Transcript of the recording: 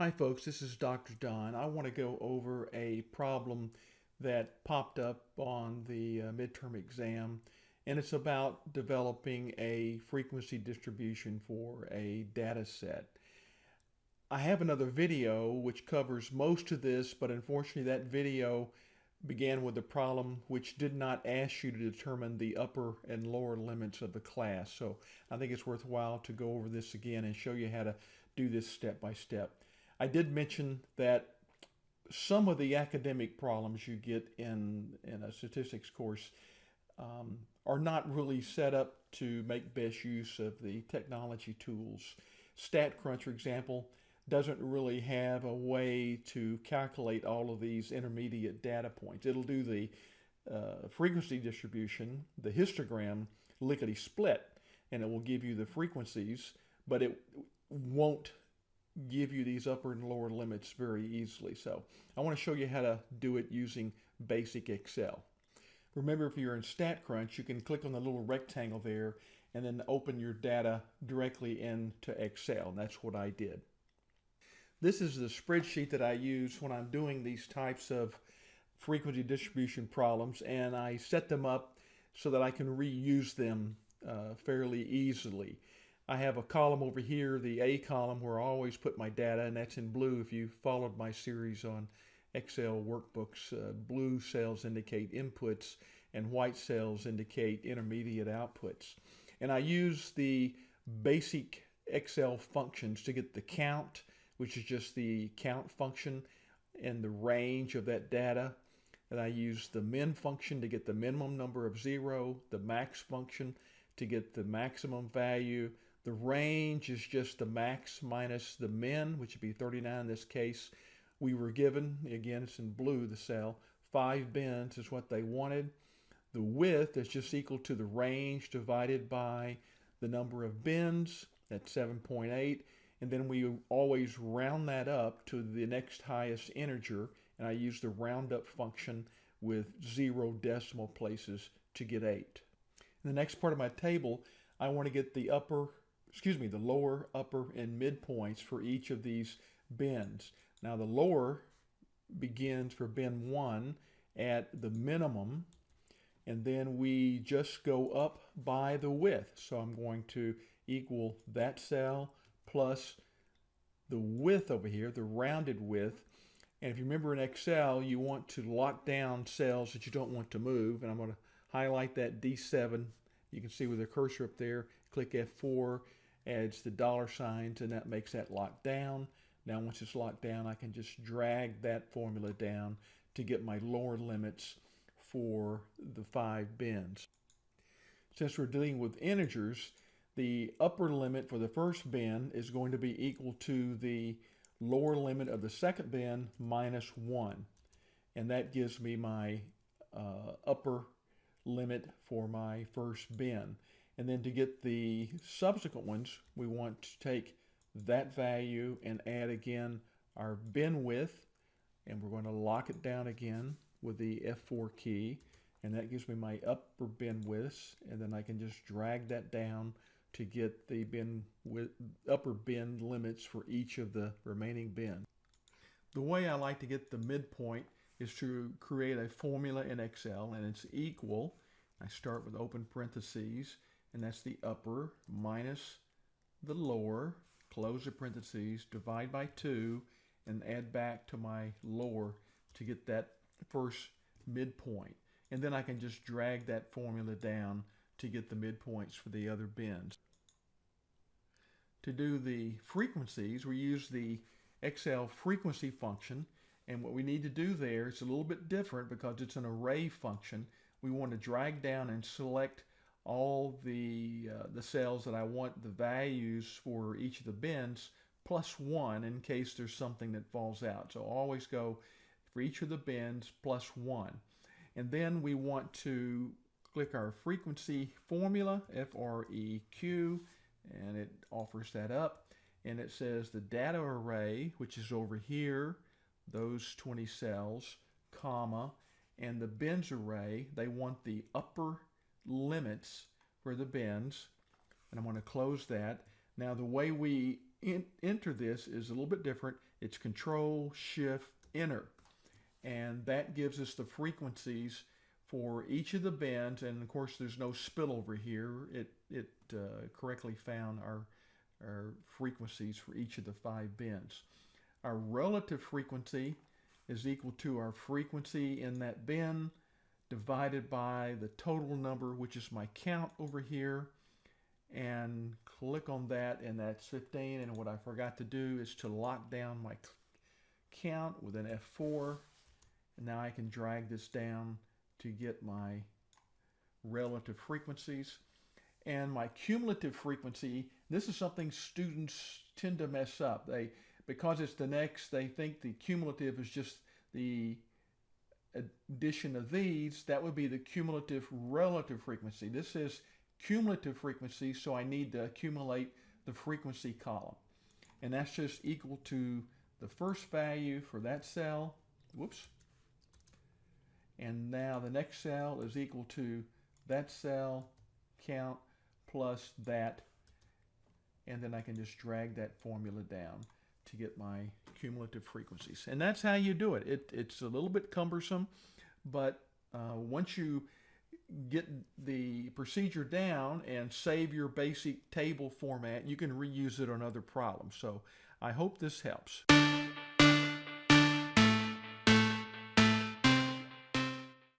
Hi folks, this is Dr. Don. I want to go over a problem that popped up on the uh, midterm exam and it's about developing a frequency distribution for a data set. I have another video which covers most of this but unfortunately that video began with a problem which did not ask you to determine the upper and lower limits of the class. So I think it's worthwhile to go over this again and show you how to do this step by step. I did mention that some of the academic problems you get in, in a statistics course um, are not really set up to make best use of the technology tools. StatCrunch, for example, doesn't really have a way to calculate all of these intermediate data points. It'll do the uh, frequency distribution, the histogram lickety split, and it will give you the frequencies, but it won't give you these upper and lower limits very easily. So I want to show you how to do it using basic Excel. Remember, if you're in StatCrunch, you can click on the little rectangle there and then open your data directly into Excel. And that's what I did. This is the spreadsheet that I use when I'm doing these types of frequency distribution problems and I set them up so that I can reuse them uh, fairly easily. I have a column over here, the A column, where I always put my data, and that's in blue. If you followed my series on Excel workbooks, uh, blue cells indicate inputs and white cells indicate intermediate outputs. And I use the basic Excel functions to get the count, which is just the count function and the range of that data. And I use the min function to get the minimum number of zero, the max function to get the maximum value, the range is just the max minus the min, which would be 39 in this case. We were given, again, it's in blue, the cell, five bins is what they wanted. The width is just equal to the range divided by the number of bins, that's 7.8. And then we always round that up to the next highest integer, and I use the roundup function with zero decimal places to get 8. In the next part of my table, I want to get the upper excuse me, the lower, upper, and midpoints for each of these bins. Now the lower begins for bin 1 at the minimum, and then we just go up by the width. So I'm going to equal that cell plus the width over here, the rounded width. And if you remember in Excel, you want to lock down cells that you don't want to move. And I'm going to highlight that D7. You can see with the cursor up there, click F4, adds the dollar signs and that makes that locked down. Now once it's locked down, I can just drag that formula down to get my lower limits for the five bins. Since we're dealing with integers, the upper limit for the first bin is going to be equal to the lower limit of the second bin minus 1. And that gives me my uh, upper limit for my first bin. And then to get the subsequent ones, we want to take that value and add again our bin width, and we're going to lock it down again with the F4 key, and that gives me my upper bin widths, and then I can just drag that down to get the bin with upper bin limits for each of the remaining bins. The way I like to get the midpoint is to create a formula in Excel, and it's equal. I start with open parentheses, and that's the upper minus the lower, close the parentheses, divide by 2, and add back to my lower to get that first midpoint. And then I can just drag that formula down to get the midpoints for the other bins. To do the frequencies, we use the Excel frequency function. And what we need to do there is a little bit different because it's an array function. We want to drag down and select all the, uh, the cells that I want the values for each of the bins plus one in case there's something that falls out. So always go for each of the bins plus one. And then we want to click our frequency formula, F-R-E-Q, and it offers that up. And it says the data array, which is over here, those 20 cells, comma, and the bins array, they want the upper limits for the bins. And I'm going to close that. Now the way we enter this is a little bit different. it's Control Shift Enter, and that gives us the frequencies for each of the bins. And of course, there's no spillover here. It it uh, correctly found our our frequencies for each of the five bins. Our relative frequency is equal to our frequency in that bin divided by the total number, which is my count over here, and click on that, and that's 15. And what I forgot to do is to lock down my count with an F4. And now I can drag this down to get my relative frequencies. And my cumulative frequency, this is something students tend to mess up. They Because it's the next, they think the cumulative is just the addition of these, that would be the cumulative relative frequency. This is cumulative frequency, so I need to accumulate the frequency column. And that's just equal to the first value for that cell. Whoops. And now the next cell is equal to that cell count plus that. And then I can just drag that formula down to get my cumulative frequencies. And that's how you do it. it it's a little bit cumbersome, but uh, once you get the procedure down and save your basic table format, you can reuse it on other problems. So I hope this helps.